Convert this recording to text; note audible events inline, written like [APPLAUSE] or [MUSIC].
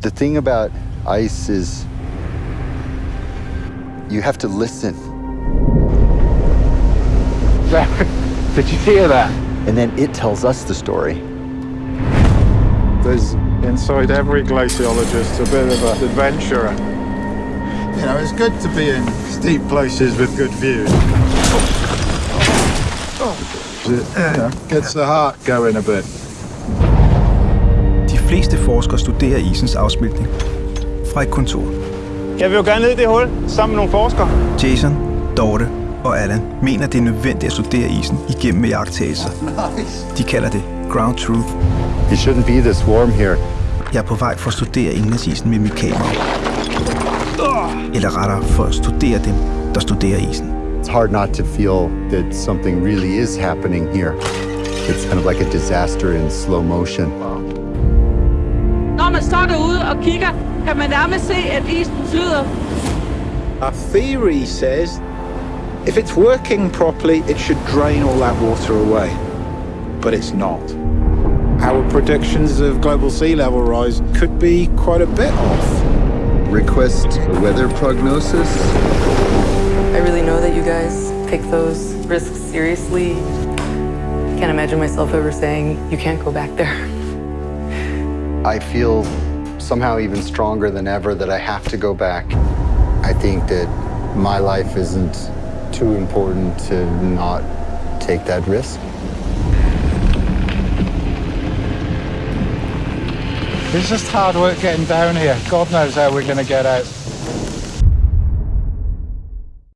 The thing about ice is you have to listen. [LAUGHS] Did you hear that? And then it tells us the story. There's inside every glaciologist a bit of an adventurer. You know, it's good to be in steep places with good views. It you know, gets the heart going a bit. De fleste forskere studerer isens afsmeltning fra et kontor. Jeg vil jo gerne ned i det hul sammen med nogle forskere. Jason, Dorte og Allan mener, det er nødvendigt at studere isen igennem med jagttagelser. De kalder det ground truth. It shouldn't be this warm here. Jeg er på vej for at studere indlandsisen med mit kamera. Eller rettere for at studere dem, der studerer isen. It's hard not to feel that something really is happening here. It's kind of like a disaster in slow motion. Når man står derude og kigger, kan man nærmest se, at isen flyder. Our theory says if it's working properly, it should drain all that water away. But it's not. Our predictions of global sea level rise could be quite a bit off. Request a weather prognosis. I really know that you guys take those risks seriously. I can't imagine myself ever saying, you can't go back there. I feel somehow even stronger than ever that I have to go back. I think that my life isn't too important to not take that risk. It's just hard work getting down here. God knows how we're going to get out.